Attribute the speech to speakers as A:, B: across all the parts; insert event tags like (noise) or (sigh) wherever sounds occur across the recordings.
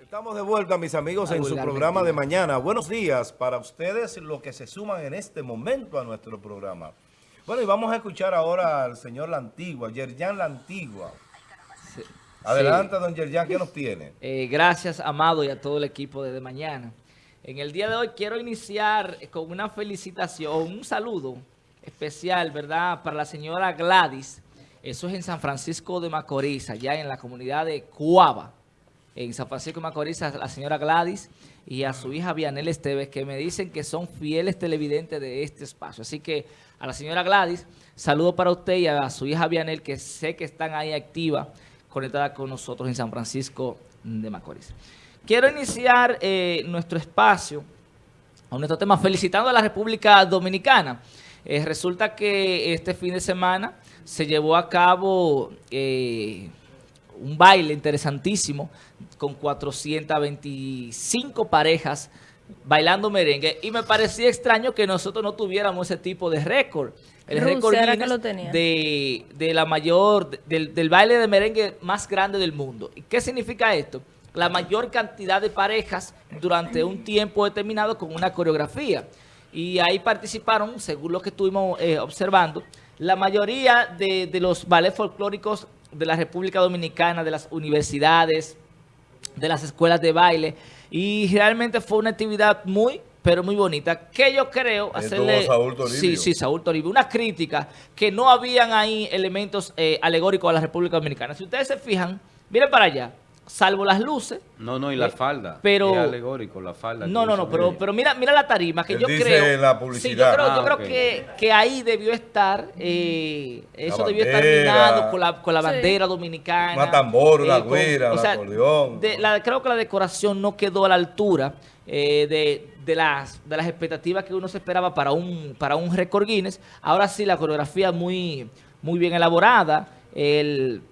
A: Estamos de vuelta, mis amigos, en su programa de mañana. Buenos días para ustedes, los que se suman en este momento a nuestro programa. Bueno, y vamos a escuchar ahora al señor La Antigua, Yerjan La Antigua. Adelante, don Yerjan, ¿qué nos tiene?
B: Eh, gracias, Amado, y a todo el equipo de, de mañana. En el día de hoy quiero iniciar con una felicitación, un saludo especial, ¿verdad?, para la señora Gladys. Eso es en San Francisco de Macorís, allá en la comunidad de Cuava en San Francisco de Macorís a la señora Gladys y a su hija Vianel Esteves, que me dicen que son fieles televidentes de este espacio. Así que a la señora Gladys, saludo para usted y a su hija Vianel, que sé que están ahí activa, conectada con nosotros en San Francisco de Macorís. Quiero iniciar eh, nuestro espacio, a nuestro tema, felicitando a la República Dominicana. Eh, resulta que este fin de semana se llevó a cabo... Eh, un baile interesantísimo con 425 parejas bailando merengue y me parecía extraño que nosotros no tuviéramos ese tipo de récord. El récord de, de, la mayor, del, del baile de merengue más grande del mundo. ¿Y qué significa esto? La mayor cantidad de parejas durante un tiempo determinado con una coreografía. Y ahí participaron, según lo que estuvimos eh, observando, la mayoría de, de los ballets folclóricos de la República Dominicana, de las universidades, de las escuelas de baile. Y realmente fue una actividad muy, pero muy bonita, que yo creo hacerle...
A: Saúl
B: Sí, sí, Saúl Toribio. Una crítica que no habían ahí elementos eh, alegóricos a la República Dominicana. Si ustedes se fijan, miren para allá salvo las luces.
C: No, no, y la eh, falda.
B: Pero,
C: es alegórico, la falda.
B: No, no, no, pero, pero mira, mira la tarima, que yo creo...
A: la publicidad.
B: Sí, yo creo, yo ah, creo que, que, ahí debió estar, eh, eso debió estar minado con la, con la bandera dominicana.
A: Una tambor, una eh, güera, un acordeón.
B: la, creo que la decoración no quedó a la altura eh, de, de, las, de las expectativas que uno se esperaba para un, para un récord Guinness. Ahora sí, la coreografía muy, muy bien elaborada, el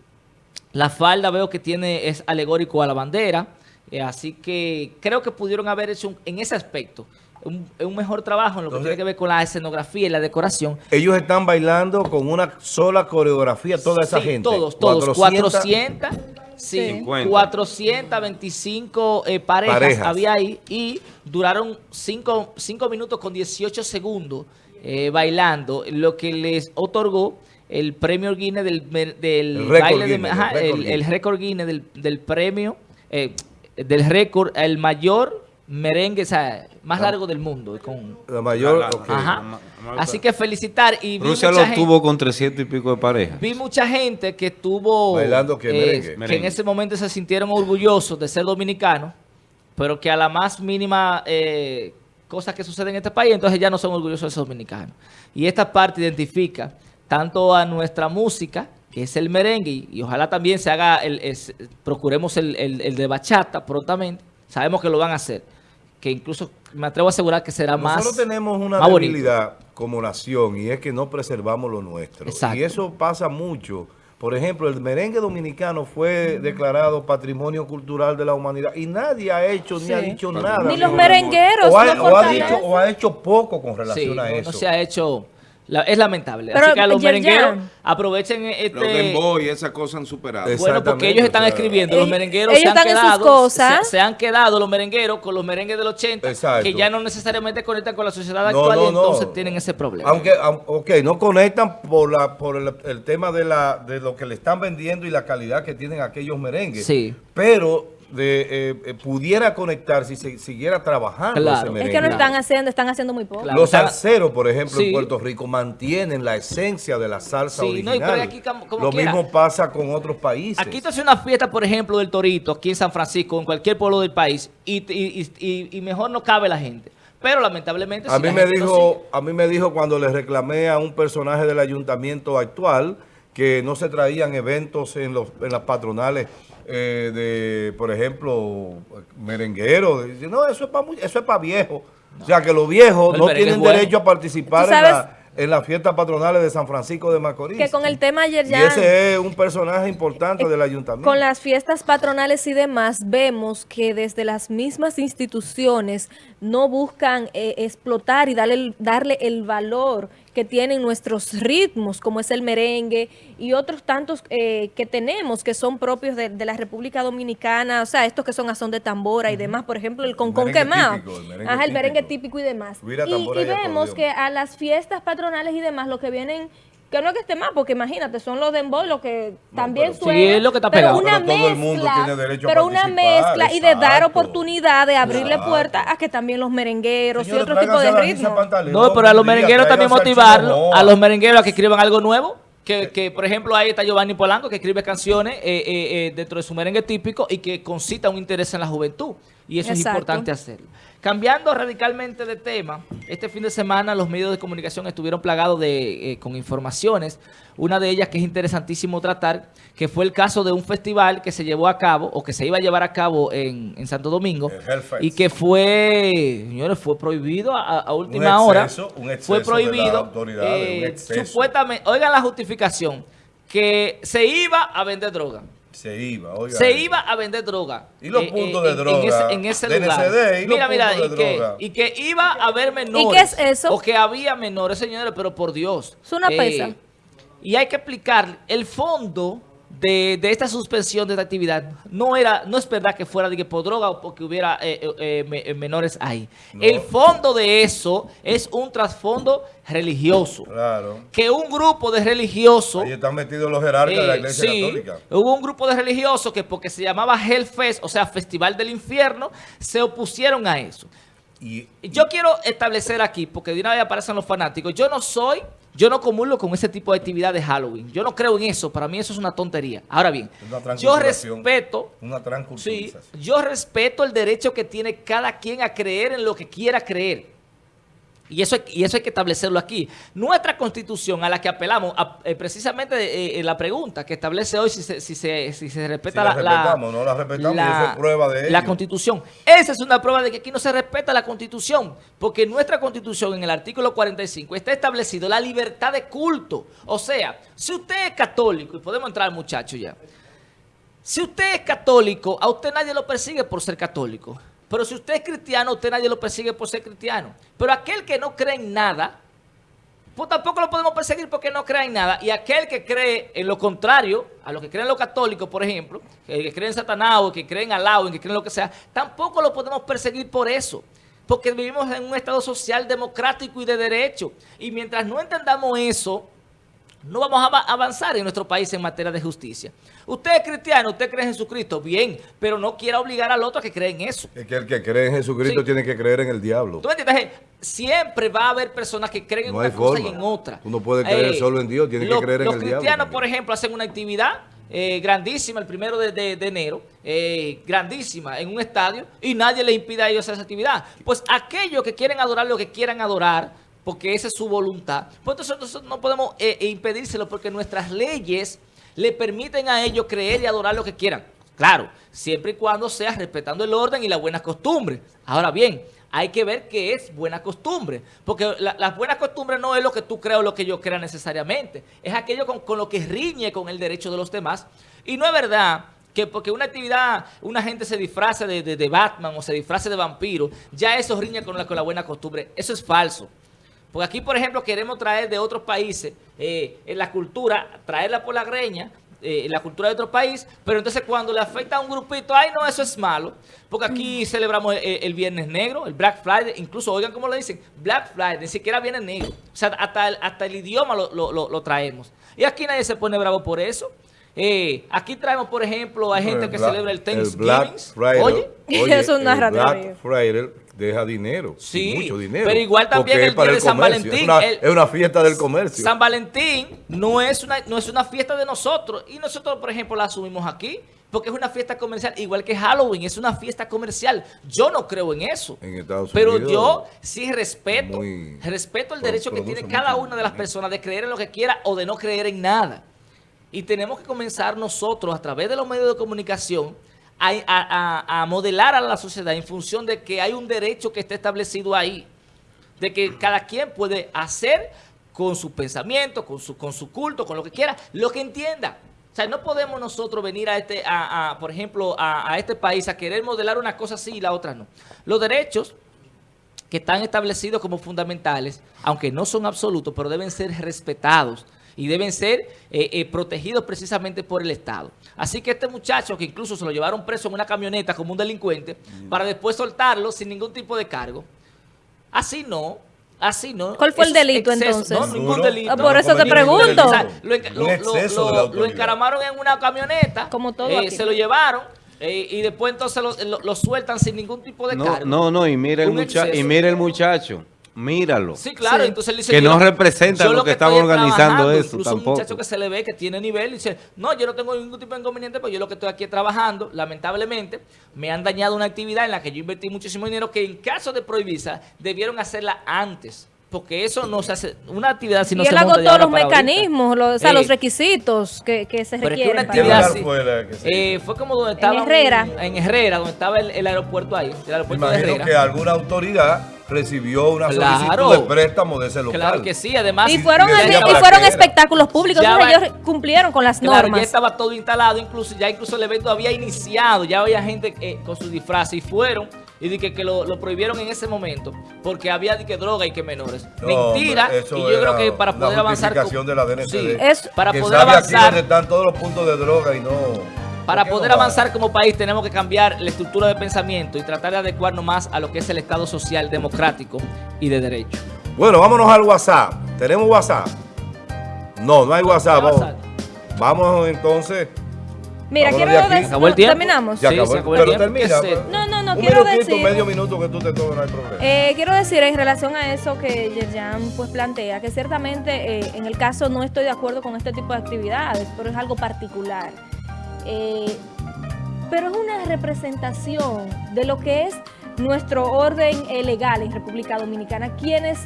B: la falda veo que tiene es alegórico a la bandera, eh, así que creo que pudieron haber hecho en ese aspecto un, mejor trabajo en lo que tiene que ver con la escenografía y la decoración.
A: Ellos están bailando con una sola coreografía, toda esa
B: sí,
A: gente.
B: todos, todos. 400, sí, 425 eh, parejas, había ahí y duraron 5 minutos con 18 segundos eh, bailando, lo que les otorgó el premio Guinness del, del baile de, ajá, el, récord Guinness del, del premio, eh, del récord, el mayor merengue, o sea, más largo del mundo. Con,
A: la mayor,
B: ajá. Así que felicitar. y
C: Rusia lo tuvo con 300 y pico de parejas.
B: Vi mucha gente que estuvo...
A: Bailando que,
B: eh, que en ese momento se sintieron orgullosos de ser dominicanos, pero que a la más mínima... Eh, cosa que sucede en este país, entonces ya no son orgullosos de ser dominicanos. Y esta parte identifica tanto a nuestra música, que es el merengue, y, ojalá también se haga, el, procuremos el, el, de bachata prontamente, sabemos que lo van a hacer, que incluso me atrevo a asegurar que será más
A: Nosotros tenemos una debilidad como nación, y es que no preservamos lo nuestro. Y eso pasa mucho. Por ejemplo, el merengue dominicano fue declarado Patrimonio Cultural de la Humanidad y nadie ha hecho ni ha dicho nada.
D: Ni los merengueros.
A: O ha, dicho, o ha hecho poco con relación a eso.
B: no se ha hecho es lamentable. Así que a los merengueros aprovechen este... Los
C: dembow y esas cosas han superado.
B: Bueno, porque ellos están escribiendo. Los merengueros se han quedado... Se, han quedado los merengueros con los merengues del 80 que ya no necesariamente conectan con la sociedad actual y entonces tienen ese problema.
A: Aunque, ok, no conectan por la por el, tema de, la, de lo que le están vendiendo y la calidad que tienen aquellos merengues.
B: Sí.
A: Pero de, eh, eh, pudiera conectar si se siguiera trabajando
D: ese merengue. Es que no están haciendo, están haciendo muy poco.
A: Los salseros, por ejemplo, en Puerto Rico mantienen la esencia de la salsa original. Lo mismo pasa con otros países.
B: Aquí te hace una fiesta, por ejemplo, del Torito, aquí en San Francisco, en cualquier pueblo del país, y, y, mejor no cabe la gente. Pero lamentablemente...
A: A, mí me dijo, a mí me dijo cuando le reclamé a un personaje del ayuntamiento actual que no se traían eventos en, los, en las patronales eh, de, por ejemplo, merenguero. no, eso es para eso es para viejos. O sea, que los viejos no tienen derecho a participar en, la, en las fiestas patronales de San Francisco de Macorís.
D: Que con el tema ayer ya...
A: Y ese es un personaje importante del ayuntamiento.
D: Con las fiestas patronales y demás, vemos que desde las mismas instituciones no buscan eh, explotar y darle, darle el valor que tienen nuestros ritmos, como es el merengue y otros tantos eh, que tenemos que son propios de, de, la República Dominicana, o sea, estos que son a son de tambora y demás, por ejemplo, el concón quemado. El el merengue típico y demás. Y, y vemos que a las fiestas patronales y demás, lo que vienen que no es que esté más, porque imagínate, son los dembow los que también suenan. Sí,
B: es lo que está pegado.
D: Pero, una mezcla, todo el mundo tiene derecho pero una mezcla y de dar oportunidad de abrirle puertas a que también los merengueros y otro tipo de ritmos.
B: No, pero a los merengueros también motivarlos, a los merengueros a que escriban algo nuevo. Que, que, por ejemplo, ahí está Giovanni Polanco, que escribe canciones eh, eh, eh, dentro de su merengue típico y que concita un interés en la juventud. Y eso es importante hacerlo. Cambiando radicalmente de tema, este fin de semana los medios de comunicación estuvieron plagados de, eh, con informaciones. Una de ellas que es interesantísimo tratar, que fue el caso de un festival que se llevó a cabo, o que se iba a llevar a cabo en, Santo Domingo, y que fue, señores, fue prohibido a, última hora. fue prohibido. Eh, supuestamente, oigan la justificación, que se iba a vender droga.
A: Se iba, oiga.
B: Se iba a vender droga.
A: ¿Y los eh, puntos de droga?
B: En ese, lugar. mira, mira, y que, y que, iba a haber menores.
D: ¿Y qué es eso?
B: O que había menores, señores, pero por Dios.
D: Es una pesa. Eh,
B: y hay que explicar el fondo de, esta suspensión de esta actividad no era no es verdad que fuera de que por droga o porque hubiera eh, eh, eh, menores ahí. El fondo de eso es un trasfondo religioso.
A: Claro.
B: Que un grupo de religiosos...
A: Ahí están metidos los jerarcas de la iglesia católica.
B: hubo un grupo de religiosos que porque se llamaba Hellfest, o sea, Festival del Infierno, se opusieron a eso. Y, yo quiero establecer aquí, porque de una vez aparecen los fanáticos, yo no soy, yo no comulgo con ese tipo de actividad de Halloween. Yo no creo en eso, para mí eso es una tontería. Ahora bien, yo respeto,
A: una
B: sí, yo respeto el derecho que tiene cada quien a creer en lo que quiera creer. Y eso, y eso hay que establecerlo aquí. Nuestra constitución a la que apelamos, eh, precisamente eh, en la pregunta que establece hoy si se, si se, si se respeta
A: la, la, no la respetamos, la, es prueba de
B: la constitución. Esa es una prueba de que aquí no se respeta la constitución, porque nuestra constitución en el artículo 45 está establecido la libertad de culto. O sea, si usted es católico, y podemos entrar muchachos ya, si usted es católico, a usted nadie lo persigue por ser católico. Pero si usted es cristiano, usted nadie lo persigue por ser cristiano. Pero aquel que no cree en nada, pues tampoco lo podemos perseguir porque no cree en nada. Y aquel que cree en lo contrario, a los que creen los católicos, por ejemplo, que creen en Satanás o que creen en que creen lo que sea, tampoco lo podemos perseguir por eso. Porque vivimos en un estado social democrático y de derecho. Y mientras no entendamos eso, no vamos a avanzar en nuestro país en materia de justicia. Usted es cristiano, usted cree en Jesucristo, bien, pero no quiera obligar al otro a que cree en eso.
A: Es que el que cree en Jesucristo tiene que creer en el diablo.
B: ¿Tú entiendes? Siempre va a haber personas que creen en una cosa y en otra.
A: Tú no puedes creer eh, solo en Dios, tienes que creer en el diablo.
B: Los cristianos, por ejemplo, hacen una actividad eh, grandísima el primero de, enero, eh, grandísima en un estadio, y nadie le impide a ellos hacer esa actividad. Pues aquellos que quieren adorar lo que quieran adorar, porque esa es su voluntad. Pues nosotros no podemos eh, eh, impedírselo porque nuestras leyes le permiten a ellos creer y adorar lo que quieran. Claro, siempre y cuando sea respetando el orden y las buenas costumbres. Ahora bien, hay que ver qué es buena costumbre. Porque las buenas costumbres no es lo que tú creas o lo que yo crea necesariamente. Es aquello con, lo que riñe con el derecho de los demás. Y no es verdad que porque una actividad, una gente se disfrace de, Batman o se disfrace de vampiro, ya eso riñe la, con la buena costumbre. Eso es falso. Porque aquí, por ejemplo, queremos traer de otros países eh, en la cultura, traerla por la greña, eh, la cultura de otro país, pero entonces cuando le afecta a un grupito, ay no, eso es malo, porque aquí mm. celebramos el, Viernes Negro, el Black Friday, incluso, oigan cómo le dicen, Black Friday, ni siquiera Viernes Negro, o sea, hasta el, hasta el idioma lo, traemos. Y aquí nadie se pone bravo por eso. Eh, aquí traemos, por ejemplo, a gente que celebra el Thanksgiving.
A: Oye, oye, (laughs) es una Black Friday deja dinero,
B: sí,
A: mucho dinero.
B: Pero igual también el día de San Valentín.
A: Es una, fiesta del comercio.
B: San Valentín no es, una, no es una fiesta de nosotros. Y nosotros, por ejemplo, la asumimos aquí. Porque es una fiesta comercial, igual que Halloween, es una fiesta comercial. Yo no creo en eso. pero yo sí respeto, respeto el derecho que tiene cada una de las personas de creer en lo que quiera o de no creer en nada. Y tenemos que comenzar nosotros, a través de los medios de comunicación, a, modelar a la sociedad en función de que hay un derecho que está establecido ahí, de que cada quien puede hacer con su pensamiento, con su, con su culto, con lo que quiera, lo que entienda. O sea, no podemos nosotros venir a este, a, por ejemplo, a, este país a querer modelar una cosa así y la otra no. Los derechos que están establecidos como fundamentales, aunque no son absolutos, pero deben ser respetados y deben ser eh, eh, protegidos precisamente por el Estado. Así que este muchacho, que incluso se lo llevaron preso en una camioneta como un delincuente, para después soltarlo sin ningún tipo de cargo, así no, Así, ¿no?
D: ¿Cuál fue el delito,
B: exceso.
D: entonces?
B: No, ningún delito.
D: Ah, por eso te pregunto.
B: O sea,
A: delito.
B: lo, encaramaron en una camioneta.
D: Como todo
B: eh,
D: aquí.
B: Se lo llevaron eh, y después entonces lo, lo- lo sueltan sin ningún tipo de
C: No,
B: cargo.
C: no, no, y mira el, mucha y mira el muchacho. Míralo.
B: Sí, claro.
D: Sí.
B: Entonces él dice,
C: Que no representa
B: yo
C: lo que
B: estoy
C: estaban
B: es
C: organizando
B: trabajando.
C: eso,
B: Incluso
C: tampoco.
B: un muchacho que se le ve que tiene nivel y dice, no, yo no tengo ningún tipo de inconveniente, pero yo lo que estoy aquí trabajando. Lamentablemente, me han dañado una actividad en la que yo invertí muchísimo dinero que en caso de prohibirse, debieron hacerla antes. Porque eso no se hace, una actividad si no
D: y
B: se
D: él
B: monta de
D: agotó los
B: ahorita.
D: mecanismos, los, o sea,
B: Eh,
D: los requisitos que, que se
B: pero es que una
D: requieren.
A: ¿Qué
B: actividad así-
A: fue la que se
B: Eh, fue como donde estaba... un-
D: Herrera.
B: en Herrera, donde estaba el, el aeropuerto ahí, el aeropuerto de
A: imagino
B: Herrera.
A: que alguna autoridad recibió una
B: Claro.
A: solicitud de préstamo de ese local.
B: Claro que sí, además...
D: y fueron,
A: y
D: fueron espectáculos públicos,
B: Ya
D: entonces
B: va-
D: ellos cumplieron con las
B: Claro, ya
D: normas.
B: estaba todo instalado, incluso ya incluso el evento había iniciado, ya había gente eh, con su disfraz y fueron y di que, que lo, lo prohibieron en ese momento porque había di que droga y que menores.
A: No,
B: Mentira,
A: hombre,
B: y yo creo que para poder avanzar
A: de la DNCD.
B: Sí,
D: Es-
B: para
A: que
B: poder
A: sabe aquí
B: avanzar
A: donde están todos los puntos de droga y no...
B: para
A: ¿Por qué
B: poder
A: no va?
B: avanzar como país tenemos que cambiar la estructura de pensamiento y tratar de adecuarnos más a lo que es el Estado social democrático y de derecho.
A: Bueno, vámonos al WhatsApp. ¿Tenemos WhatsApp? No, no hay WhatsApp.
B: ¿Qué
A: Vamos, vamos entonces.
D: Mira,
A: Vámonos
D: quiero decir,
B: ¿Acabó el tiempo?
D: terminamos.
A: Ya
B: Sí,
A: acabó.
B: se acabó el
A: Pero
B: tiempo,
A: termina. pues.
D: No, no, no,
A: Un
D: quiero
A: minutito,
D: decir-
A: medio minuto que tú te tomes, no hay problema.
D: Eh, quiero decir en relación a eso que Yerjan pues plantea, que ciertamente eh, en el caso no estoy de acuerdo con este tipo de actividades, pero es algo particular. Eh, pero es una representación de lo que es nuestro orden legal en República Dominicana. Quienes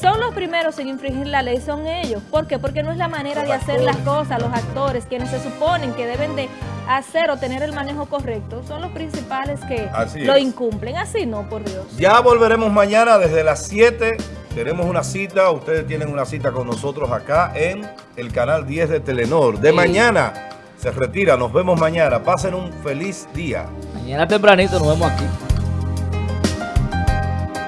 D: son los primeros en infringir la ley son ellos. ¿Por qué? Porque no es la manera
A: Los
D: de hacer las cosas, los actores, quienes se suponen que deben de hacer o tener el manejo correcto, son los principales que
A: Así
D: lo
A: es.
D: incumplen. Así no, por Dios.
A: Ya volveremos mañana desde las 7. Tenemos una cita. Ustedes tienen una cita con nosotros acá en el canal 10 de Telenor. De
B: Sí.
A: mañana se retira. Nos vemos mañana. Pasen un feliz día.
B: Mañana tempranito nos vemos aquí.